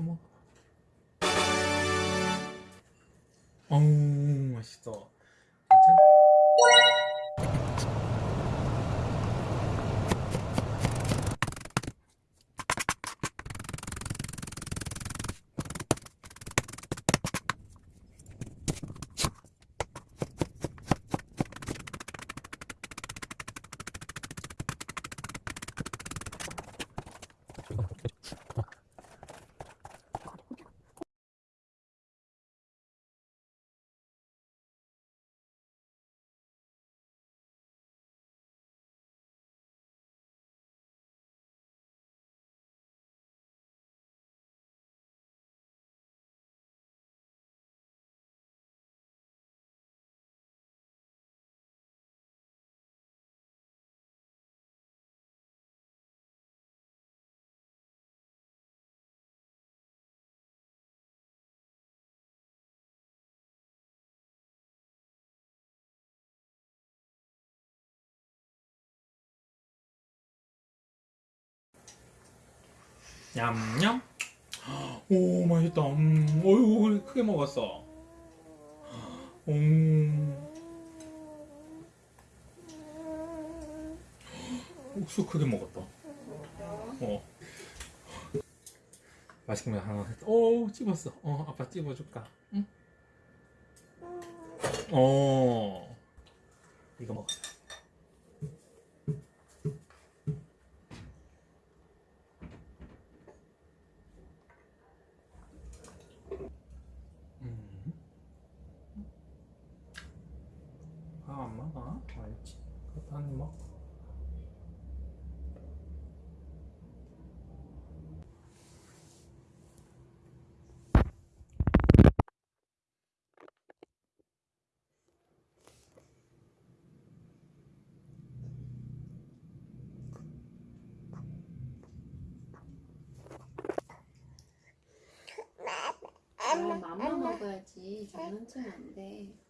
어머. 어우 맛있 어. 냠냠. 오 맛있다. 음, 어이구 크게 먹었어. 음. 옥수 크게 먹었다. 어. 맛있게 먹 하나. 오 찝었어. 어 아빠 찝어줄까? 응. 어. 이거 먹어. 음. 먹어? 알지. 그것도 한입 먹어. 아, 맘마 먹어야지. 장난치면 안 돼.